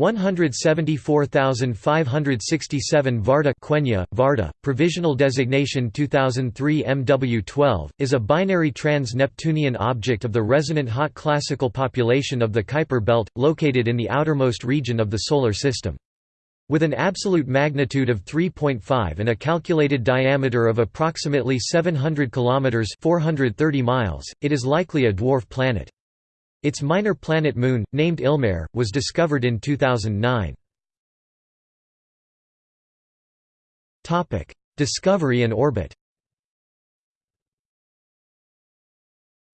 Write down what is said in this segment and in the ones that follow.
174,567 Varda Quenya, Varda, provisional designation 2003 MW12, is a binary trans-Neptunian object of the resonant hot classical population of the Kuiper belt, located in the outermost region of the Solar System. With an absolute magnitude of 3.5 and a calculated diameter of approximately 700 km 430 miles, it is likely a dwarf planet. Its minor planet moon, named Ilmaer, was discovered in 2009. Discovery and orbit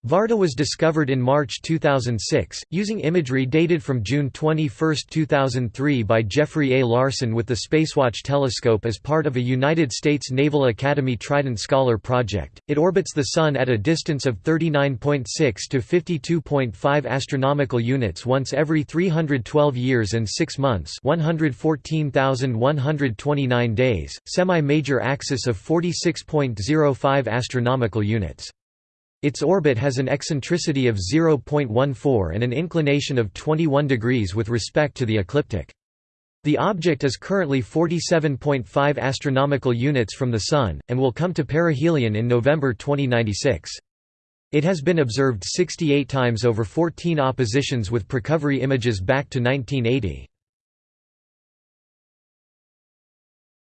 Varda was discovered in March 2006, using imagery dated from June 21, 2003 by Jeffrey A. Larson with the Spacewatch telescope as part of a United States Naval Academy Trident Scholar project. It orbits the Sun at a distance of 39.6 to 52.5 astronomical units once every 312 years and 6 months 114,129 days, semi-major axis of 46.05 astronomical units. Its orbit has an eccentricity of 0.14 and an inclination of 21 degrees with respect to the ecliptic. The object is currently 47.5 astronomical units from the Sun, and will come to perihelion in November 2096. It has been observed 68 times over 14 oppositions with precovery images back to 1980.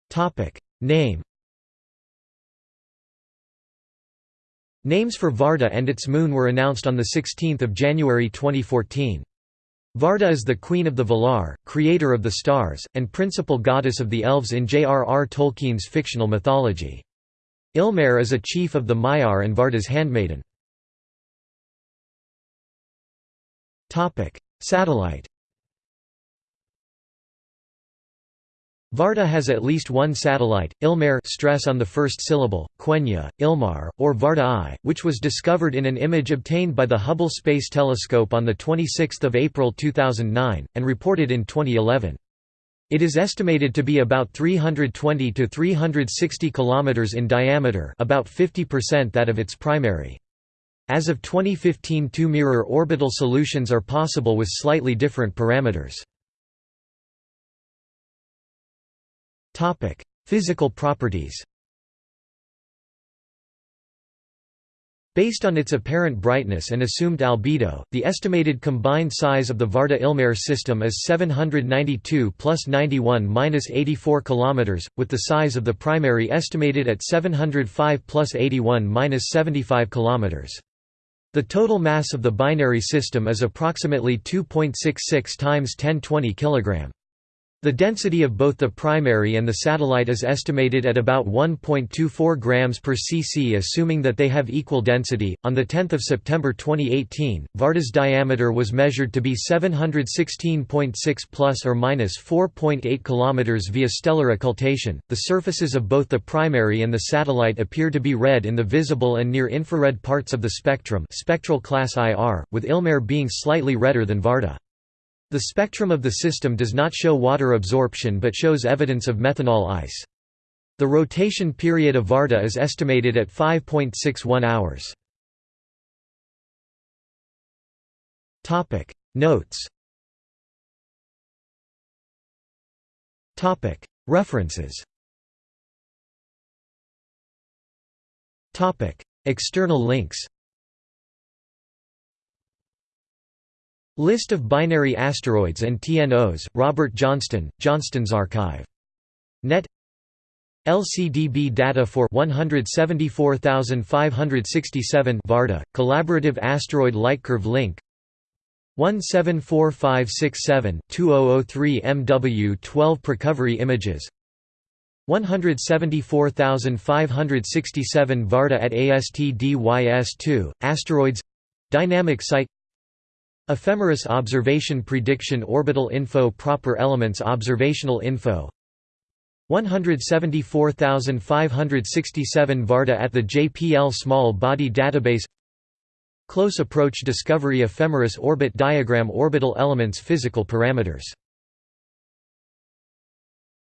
Topic: Name Names for Varda and its moon were announced on 16 January 2014. Varda is the queen of the Valar, creator of the stars, and principal goddess of the elves in J.R.R. Tolkien's fictional mythology. Ilmaer is a chief of the Maiar and Varda's handmaiden. Satellite Varda has at least one satellite, Ilmaer stress on the first syllable, Quenya, Ilmar, or Varda I, which was discovered in an image obtained by the Hubble Space Telescope on 26 April 2009, and reported in 2011. It is estimated to be about 320 to 360 km in diameter about 50% that of its primary. As of 2015 two mirror orbital solutions are possible with slightly different parameters. Physical properties. Based on its apparent brightness and assumed albedo, the estimated combined size of the Varda-Ilmaer system is 792 plus 91 minus 84 km, with the size of the primary estimated at 705 plus 81 minus 75 km. The total mass of the binary system is approximately 2.66 times 1020 kg. The density of both the primary and the satellite is estimated at about 1.24 grams per cc assuming that they have equal density. On the 10th of September 2018, Varda's diameter was measured to be 716.6 plus or minus 4.8 kilometers via stellar occultation. The surfaces of both the primary and the satellite appear to be red in the visible and near infrared parts of the spectrum, spectral class IR, with Ilmaer being slightly redder than Varda. The spectrum of the system does not show water absorption but shows evidence of methanol ice. The rotation period of Varda is estimated at 5.61 hours. Notes References External links List of binary asteroids and TNOs, Robert Johnston, Johnston's Archive. Net. LCDB data for 174567 Varda, Collaborative Asteroid Lightcurve Link. 174567-2003 MW 12 Precovery images. 174567 Varda at ASTDYS2, Asteroids. Dynamic Site Ephemeris Observation Prediction Orbital Info Proper Elements Observational Info. 174,567 Varda at the JPL Small Body Database. Close Approach Discovery Ephemeris Orbit Diagram Orbital Elements Physical Parameters